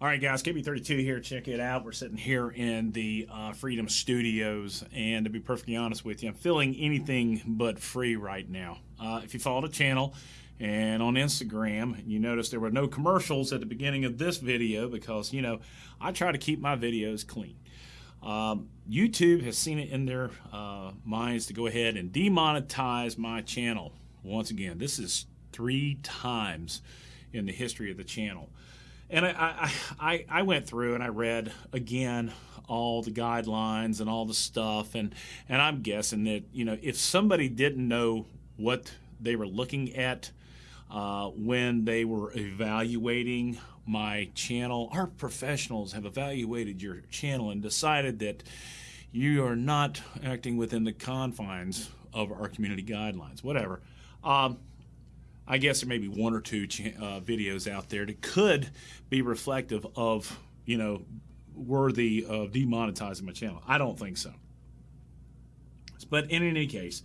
All right, guys, KB32 here. Check it out. We're sitting here in the uh, Freedom Studios, and to be perfectly honest with you, I'm feeling anything but free right now. Uh, if you follow the channel and on Instagram, you notice there were no commercials at the beginning of this video because, you know, I try to keep my videos clean. Um, YouTube has seen it in their uh, minds to go ahead and demonetize my channel. Once again, this is three times in the history of the channel. And I, I, I went through and I read again all the guidelines and all the stuff, and, and I'm guessing that, you know, if somebody didn't know what they were looking at uh, when they were evaluating my channel, our professionals have evaluated your channel and decided that you are not acting within the confines of our community guidelines, whatever. Um, I guess there may be one or two uh, videos out there that could be reflective of, you know, worthy of demonetizing my channel. I don't think so. But in any case,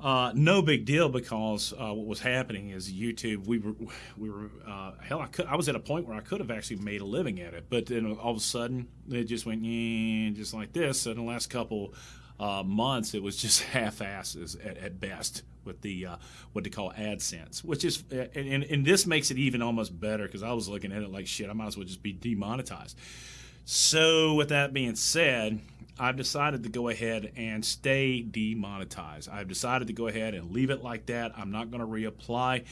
uh, no big deal because uh, what was happening is YouTube. We were, we were uh, hell. I could. I was at a point where I could have actually made a living at it, but then all of a sudden it just went just like this. So in the last couple uh, months, it was just half-asses at, at best with the uh, what they call AdSense, which is and, and this makes it even almost better because I was looking at it like shit. I might as well just be demonetized. So with that being said, I've decided to go ahead and stay demonetized. I've decided to go ahead and leave it like that. I'm not going to reapply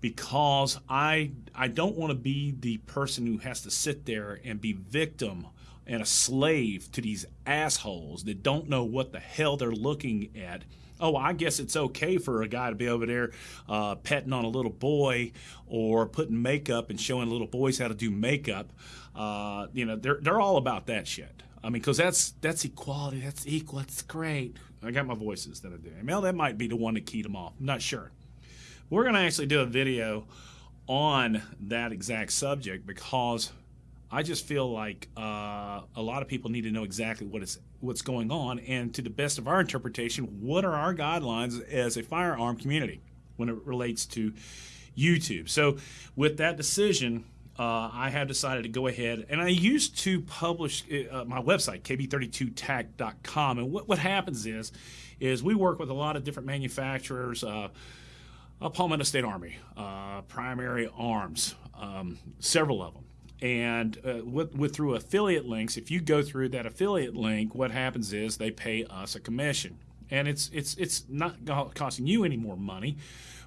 because I I don't want to be the person who has to sit there and be victim and a slave to these assholes that don't know what the hell they're looking at oh, I guess it's okay for a guy to be over there uh, petting on a little boy or putting makeup and showing little boys how to do makeup. Uh, you know, they're they're all about that shit. I mean, because that's that's equality, that's equal, that's great. I got my voices that I do. Well, that might be the one that keyed them off. I'm not sure. We're going to actually do a video on that exact subject because I just feel like uh, a lot of people need to know exactly what is what's going on, and to the best of our interpretation, what are our guidelines as a firearm community when it relates to YouTube. So, with that decision, uh, I have decided to go ahead, and I used to publish uh, my website kb32tac.com, and what what happens is, is we work with a lot of different manufacturers. Uh, Palmetto State Armory, uh, Primary Arms, um, several of them and uh, with, with, through affiliate links, if you go through that affiliate link, what happens is they pay us a commission, and it's it's it's not costing you any more money,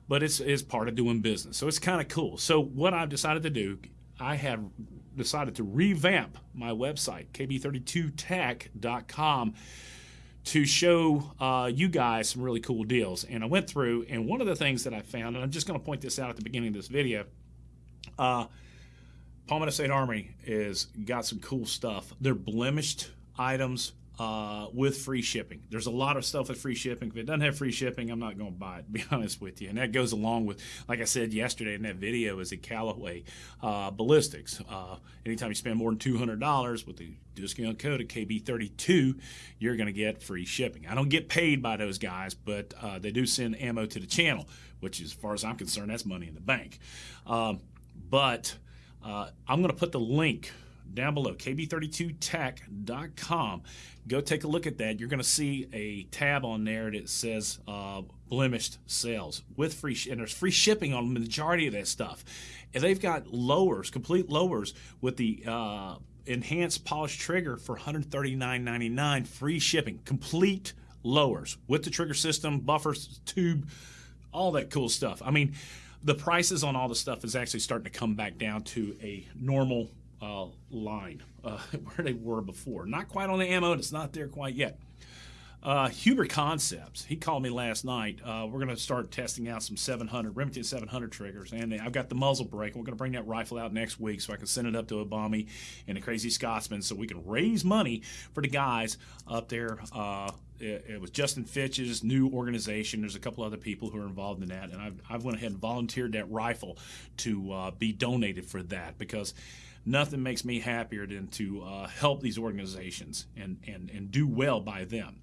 but it's it's part of doing business. So it's kind of cool. So what I've decided to do, I have decided to revamp my website kb32tech.com to show uh, you guys some really cool deals. And I went through, and one of the things that I found, and I'm just going to point this out at the beginning of this video. Uh, Palmetto State Armory is got some cool stuff. They're blemished items uh, with free shipping. There's a lot of stuff with free shipping. If it doesn't have free shipping, I'm not going to buy it, to be honest with you. And that goes along with, like I said yesterday in that video, is a Callaway uh, Ballistics. Uh, anytime you spend more than $200 with the discount code of KB32, you're going to get free shipping. I don't get paid by those guys, but uh, they do send ammo to the channel, which, as far as I'm concerned, that's money in the bank. Um, but uh, I'm going to put the link down below, kb32tech.com. Go take a look at that. You're going to see a tab on there that says uh, blemished sales with free, and there's free shipping on the majority of that stuff. And they've got lowers, complete lowers with the uh, enhanced polished trigger for $139.99, free shipping, complete lowers with the trigger system, buffers, tube, all that cool stuff. I mean, the prices on all the stuff is actually starting to come back down to a normal uh, line uh, where they were before. Not quite on the ammo, it's not there quite yet. Uh, Huber Concepts, he called me last night. Uh, we're going to start testing out some 700, Remington 700 triggers. And I've got the muzzle brake. We're going to bring that rifle out next week so I can send it up to Obama and the Crazy Scotsman so we can raise money for the guys up there. Uh, it, it, was Justin Fitch's new organization. There's a couple other people who are involved in that. And I've, I've went ahead and volunteered that rifle to uh, be donated for that because nothing makes me happier than to uh, help these organizations and, and, and do well by them.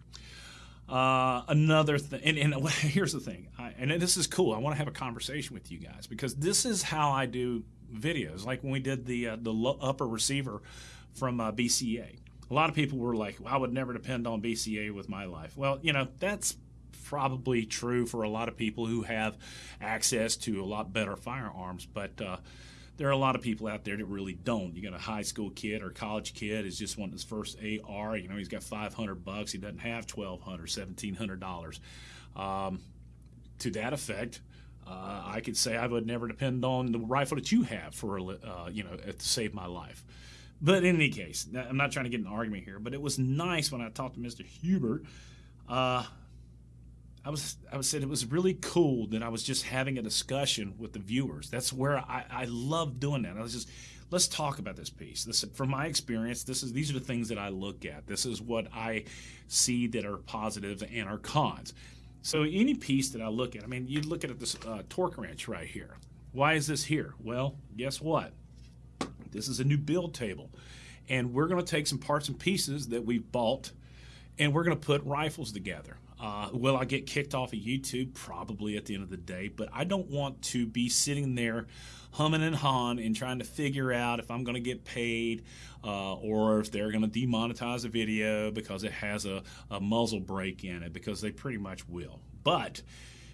Uh, another thing, and, and, here's the thing, I, and this is cool. I want to have a conversation with you guys because this is how I do videos, like when we did the uh, the upper receiver from uh, BCA. A lot of people were like, well, "I would never depend on BCA with my life." Well, you know that's probably true for a lot of people who have access to a lot better firearms, but uh, there are a lot of people out there that really don't. You got a high school kid or college kid is just wanting his first AR. You know, he's got 500 bucks. He doesn't have 1200 $1,700. Um, to that effect, uh, I could say I would never depend on the rifle that you have for, uh, you know, to save my life. But in any case, I'm not trying to get an argument here, but it was nice when I talked to Mr. Huber. Uh, I was I was said it was really cool that I was just having a discussion with the viewers. That's where I, I love doing that. I was just let's talk about this piece. This from my experience, this is these are the things that I look at. This is what I see that are positives and are cons. So any piece that I look at, I mean, you look at this uh, torque wrench right here. Why is this here? Well, guess what? This is a new build table, and we're going to take some parts and pieces that we've bought, and we're going to put rifles together. Uh, will I get kicked off of YouTube? Probably at the end of the day, but I don't want to be sitting there humming and hawing and trying to figure out if I'm going to get paid uh, or if they're going to demonetize a video because it has a, a muzzle brake in it, because they pretty much will. But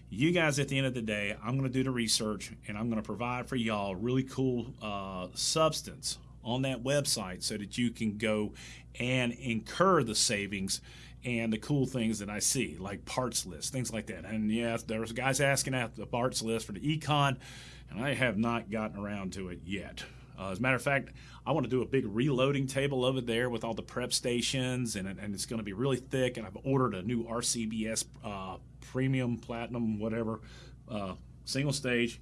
you guys, at the end of the day, I'm going to do the research and I'm going to provide for y'all really cool uh, substance on that website so that you can go and incur the savings and the cool things that I see, like parts lists, things like that. And yeah, there's guys asking out the parts list for the Econ, and I have not gotten around to it yet. Uh, as a matter of fact, I want to do a big reloading table over there with all the prep stations, and, and it's going to be really thick. And I've ordered a new RCBS uh, Premium Platinum, whatever, uh, single stage,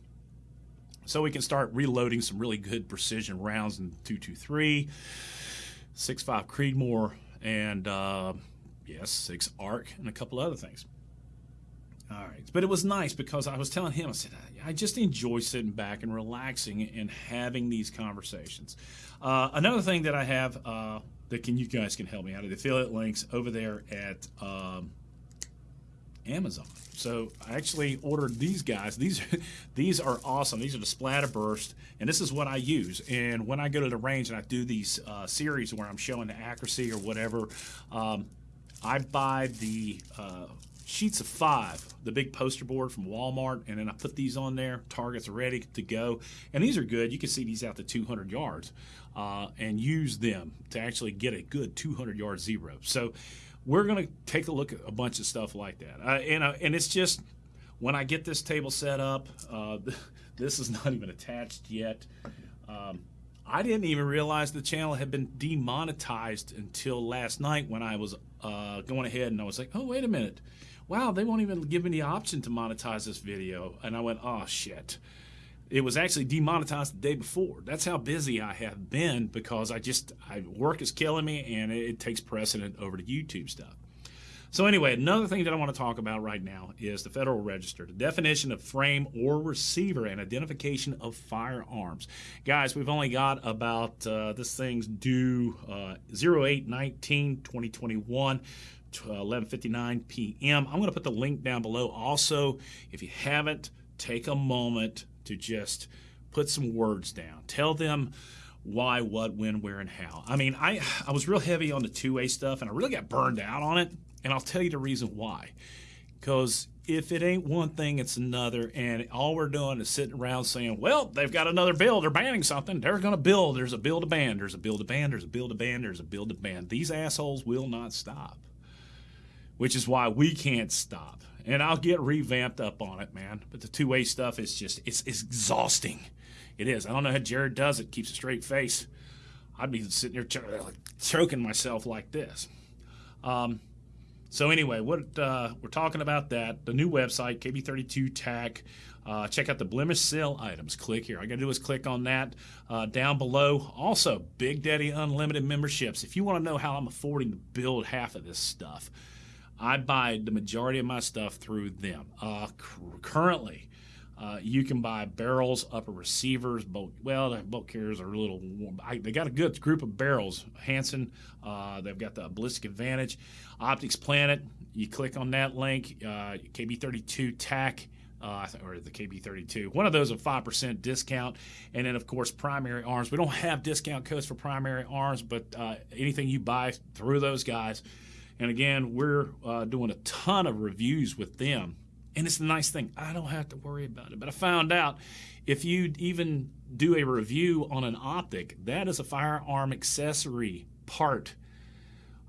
so we can start reloading some really good precision rounds in 223, 6.5 Creedmoor, and uh, yes, six arc, and a couple other things. All right, but it was nice because I was telling him, I said, I just enjoy sitting back and relaxing and having these conversations. Uh, another thing that I have uh, that can you guys can help me out of the affiliate links over there at um, Amazon. So I actually ordered these guys. These these are awesome. These are the Splatterburst, and this is what I use. And when I go to the range and I do these uh, series where I'm showing the accuracy or whatever, um, I buy the uh, sheets of five, the big poster board from Walmart, and then I put these on there. Targets are ready to go, and these are good. You can see these out to 200 yards, uh, and use them to actually get a good 200 yard zero. So we're going to take a look at a bunch of stuff like that, uh, and uh, and it's just when I get this table set up. Uh, this is not even attached yet. Um, I didn't even realize the channel had been demonetized until last night when I was uh, going ahead and I was like, oh, wait a minute. Wow, they won't even give me the option to monetize this video. And I went, oh, shit. It was actually demonetized the day before. That's how busy I have been because I just, I, work is killing me and it, it takes precedent over the YouTube stuff. So anyway, another thing that I want to talk about right now is the Federal Register, the definition of frame or receiver and identification of firearms. Guys, we've only got about, uh, this thing's due uh, 0819 2021. 11:59 p.m. I'm going to put the link down below. Also, if you haven't, take a moment to just put some words down. Tell them why, what, when, where, and how. I mean, I I was real heavy on the 2A stuff, and I really got burned out on it. And I'll tell you the reason why. Because if it ain't one thing, it's another. And all we're doing is sitting around saying, well, they've got another bill. They're banning something. They're going to build. There's a bill to ban. There's a bill to ban. There's a bill to ban. There's a bill to ban. These assholes will not stop, which is why we can't stop. And I'll get revamped up on it, man. But the 2A stuff is just, it's, it's exhausting. It is. I don't know how Jared does it, keeps a straight face. I'd be sitting there ch- choking myself like this. Um, so anyway, what uh, we're talking about that the new website KB32 TAC. Uh, check out the blemish sale items. Click here. All I got to do is click on that uh, down below. Also, Big Daddy Unlimited memberships. If you want to know how I'm affording to build half of this stuff, I buy the majority of my stuff through them. Uh, currently, uh, you can buy barrels, upper receivers, bolt. Well, the bolt carriers are a little. I, they got a good group of barrels. Hanson, uh, they've got the ballistic advantage. Optics Planet. You click on that link. Uh, KB32 TAC. uh, or the KB32. One of those a 5% discount. And then, of course, Primary Arms. We don't have discount codes for Primary Arms, but uh, anything you buy through those guys. And again, we're uh, doing a ton of reviews with them. And it's a nice thing. I don't have to worry about it. But I found out if you even do a review on an optic, that is a firearm accessory part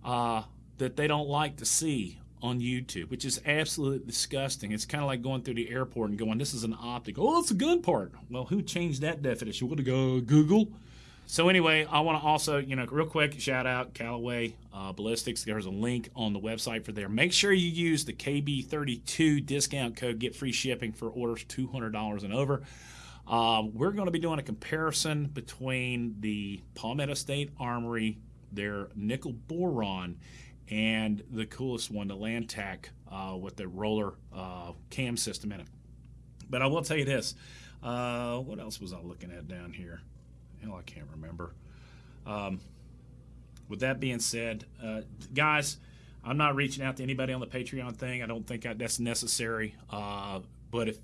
uh, that they don't like to see on YouTube, which is absolutely disgusting. It's kind of like going through the airport and going, "This is an optic." Oh, it's a gun part. Well, who changed that definition? Would to go Google? So anyway, I want to also, you know, real quick shout out Callaway uh, Ballistics. There's a link on the website for there. Make sure you use the KB32 discount code. Get free shipping for orders $200 and over. Um, we're going to be doing a comparison between the Palmetto State Armory, their nickel boron, and the coolest one, the Lantac, uh, with the roller uh, cam system in it. But I will tell you this. Uh, what else was I looking at down here? Hell, I can't remember. Um, with that being said, uh, guys, I'm not reaching out to anybody on the Patreon thing. I don't think that's necessary. Uh, but if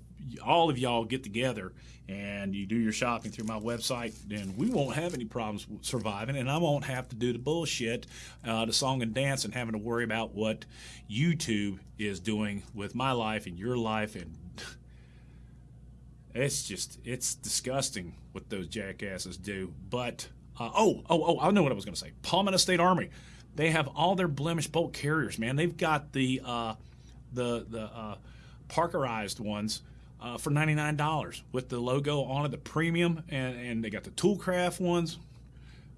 all of y'all get together and you do your shopping through my website, then we won't have any problems surviving, and I won't have to do the bullshit, uh, the song and dance, and having to worry about what YouTube is doing with my life and your life, and it's just it's disgusting what those jackasses do. But uh, oh, oh, oh, I know what I was going to say. Palmetto State Armory, they have all their blemish bolt carriers, man. They've got the uh, the the uh, Parkerized ones uh, for $99 with the logo on it, the premium, and, and they got the Toolcraft ones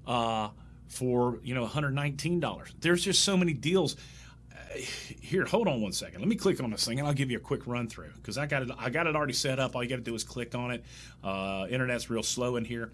uh, for you know $119. There's just so many deals. Here, hold on one second. Let me click on this thing, and I'll give you a quick run through because I got it. I got it already set up. All you got to do is click on it. Uh, internet's real slow in here.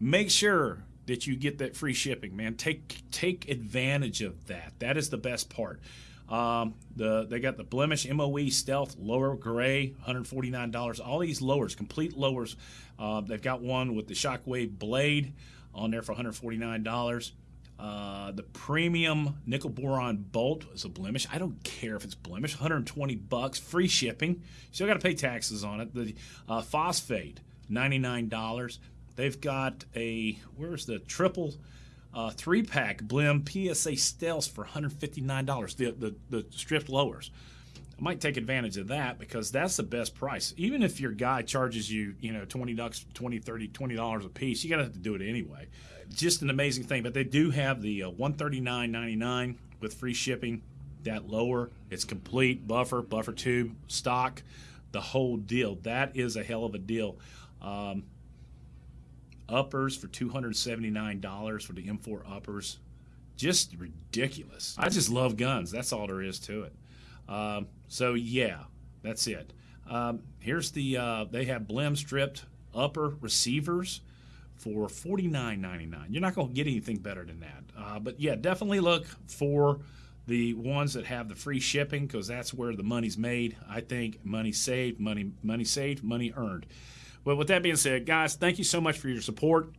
Make sure that you get that free shipping, man. Take take advantage of that. That is the best part. Um, the they got the Blemish MOE Stealth Lower Gray, $149. All these lowers, complete lowers. Uh, they've got one with the Shockwave Blade on there for $149. Uh, the premium nickel boron bolt is a blemish. I don't care if it's blemish. 120 bucks, free shipping. Still got to pay taxes on it. The uh, phosphate, $99. They've got a where's the triple uh, three pack Blem PSA Stealth for $159. The, the, the stripped lowers. I might take advantage of that because that's the best price. Even if your guy charges you, you know, 20 bucks, 20, 30, 20 dollars a piece, you got to have to do it anyway. Just an amazing thing. But they do have the uh, 139.99 with free shipping. That lower, it's complete buffer, buffer tube, stock, the whole deal. That is a hell of a deal. Um, uppers for $279 for the M4 uppers. Just ridiculous. I just love guns. That's all there is to it. Um, so, yeah, that's it. Um, here's the, uh, they have Blem stripped upper receivers for $49.99. You're not going to get anything better than that. Uh, but yeah, definitely look for the ones that have the free shipping because that's where the money's made. I think money saved, money money saved, money earned. But with that being said, guys, thank you so much for your support.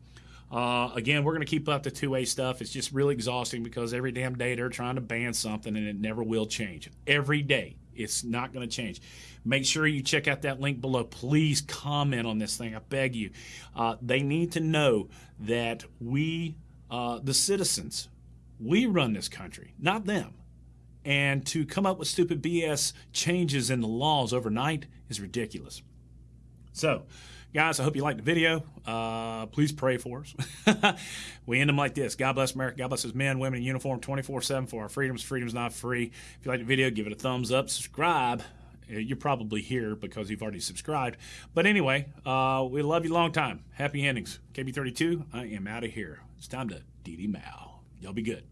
Uh, again, we're going to keep up the 2A stuff. It's just really exhausting because every damn day they're trying to ban something and it never will change. Every day. It's not going to change. Make sure you check out that link below. Please comment on this thing. I beg you. Uh, they need to know that we, uh, the citizens, we run this country, not them. And to come up with stupid BS changes in the laws overnight is ridiculous. So, Guys, I hope you liked the video. Uh, please pray for us. we end them like this God bless America. God bless his men, women in uniform 24 7 for our freedoms. Freedom's not free. If you like the video, give it a thumbs up, subscribe. Uh, you're probably here because you've already subscribed. But anyway, uh, we love you long time. Happy endings. KB32, I am out of here. It's time to DD Mao. Y'all be good.